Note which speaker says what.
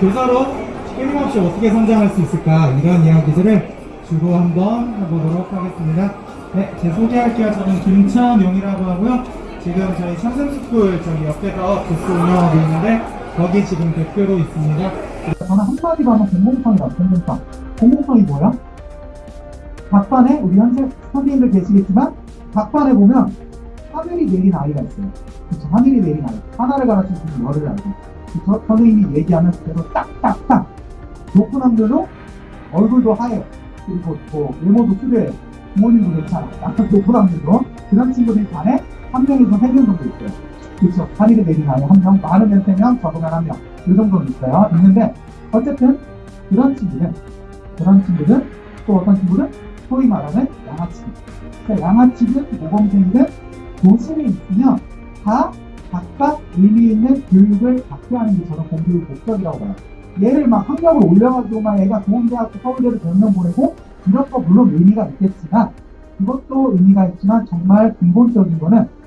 Speaker 1: 교사로 끊임없이 어떻게 성장할 수 있을까 이런 이야기들을 주로 한번 해보도록 하겠습니다. 네, 제 소개할게요. 저는 김천용이라고 하고요. 지금 저희 청샘스쿨 저기 옆에서 부스 운영하고 있는데 거기 지금 대표로 있습니다.
Speaker 2: 저는 한마디로 하면 공공성이다, 공공성. 공공성이 뭐야? 각 반에, 우리 현재 선생님들 계시겠지만, 각 반에 보면 하늘이 내린 아이가 있어요. 그쵸? 하늘이 아이. 하나를 가르칠 수 있는 열을 알고. 그쵸? 선생님이 얘기하면 그대로 딱딱딱. 높은 학교로 얼굴도 하얘. 그리고 뭐, 외모도 수려해. 부모님도 괜찮아. 약간 높은 학교도. 그런 친구들이 반에 한 명에서 세 명 정도 있어요. 그쵸? 하늘이 내린 아이 한 명, 많으면 세 명, 적으면 한 명. 이 정도는 있어요. 있는데, 어쨌든, 그런 친구는, 그런 친구는, 또 어떤 친구는, 소위 말하는 양아치들. 그러니까 양아치든 모범생이든 도심이 있으면 다 각각 의미 있는 교육을 받게 하는 게 저는 공교육 목적이라고 봐요. 얘를 막 학력을 올려가지고 막 애가 좋은 대학교 서울대를 몇명 보내고 이런 거 물론 의미가 있겠지만 그것도 의미가 있지만 정말 근본적인 거는